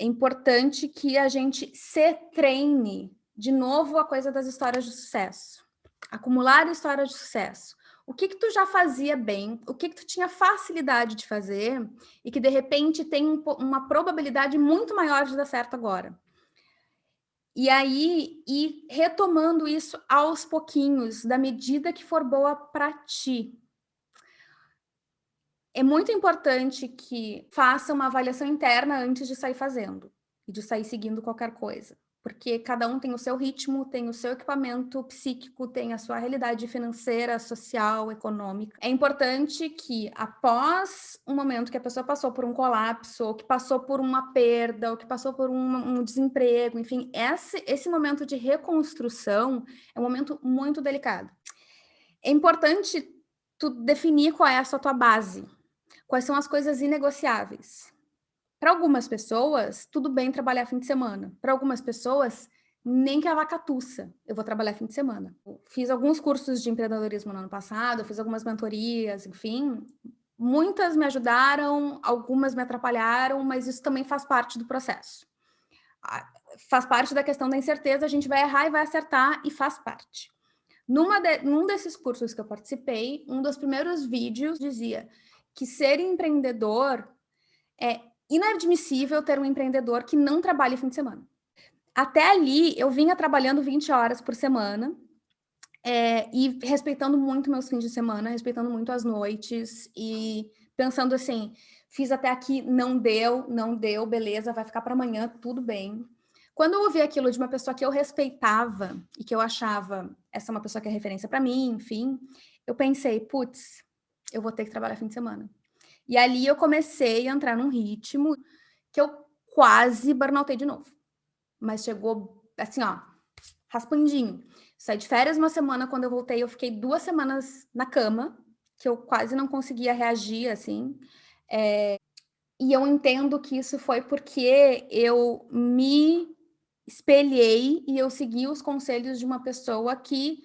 é importante que a gente se treine de novo a coisa das histórias de sucesso. Acumular histórias de sucesso. O que que tu já fazia bem, o que que tu tinha facilidade de fazer e que de repente tem um, uma probabilidade muito maior de dar certo agora. E aí, ir retomando isso aos pouquinhos, da medida que for boa para ti. É muito importante que faça uma avaliação interna antes de sair fazendo e de sair seguindo qualquer coisa porque cada um tem o seu ritmo, tem o seu equipamento psíquico, tem a sua realidade financeira, social, econômica. É importante que após um momento que a pessoa passou por um colapso, ou que passou por uma perda, ou que passou por um, um desemprego, enfim, esse, esse momento de reconstrução é um momento muito delicado. É importante tu definir qual é a sua tua base, quais são as coisas inegociáveis. Para algumas pessoas, tudo bem trabalhar fim de semana. Para algumas pessoas, nem que a vaca tussa, eu vou trabalhar fim de semana. Fiz alguns cursos de empreendedorismo no ano passado, fiz algumas mentorias, enfim. Muitas me ajudaram, algumas me atrapalharam, mas isso também faz parte do processo. Faz parte da questão da incerteza, a gente vai errar e vai acertar, e faz parte. Numa de, num desses cursos que eu participei, um dos primeiros vídeos dizia que ser empreendedor é inadmissível ter um empreendedor que não trabalhe fim de semana. Até ali, eu vinha trabalhando 20 horas por semana é, e respeitando muito meus fins de semana, respeitando muito as noites e pensando assim, fiz até aqui, não deu, não deu, beleza, vai ficar para amanhã, tudo bem. Quando eu ouvi aquilo de uma pessoa que eu respeitava e que eu achava essa é uma pessoa que é referência para mim, enfim, eu pensei, putz, eu vou ter que trabalhar fim de semana. E ali eu comecei a entrar num ritmo que eu quase burnoutei de novo. Mas chegou assim, ó, raspandinho. Saí de férias uma semana, quando eu voltei, eu fiquei duas semanas na cama, que eu quase não conseguia reagir, assim. É... E eu entendo que isso foi porque eu me espelhei e eu segui os conselhos de uma pessoa que,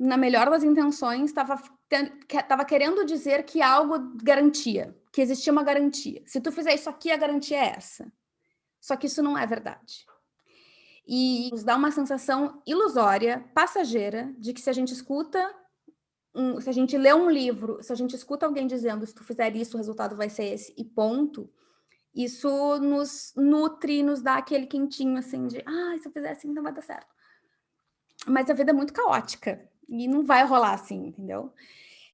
na melhor das intenções, estava estava querendo dizer que algo garantia, que existia uma garantia. Se tu fizer isso aqui, a garantia é essa. Só que isso não é verdade. E nos dá uma sensação ilusória, passageira, de que se a gente escuta, um, se a gente lê um livro, se a gente escuta alguém dizendo se tu fizer isso, o resultado vai ser esse, e ponto, isso nos nutre, nos dá aquele quentinho assim de, ah, se eu fizer assim, não vai dar certo. Mas a vida é muito caótica e não vai rolar assim, entendeu?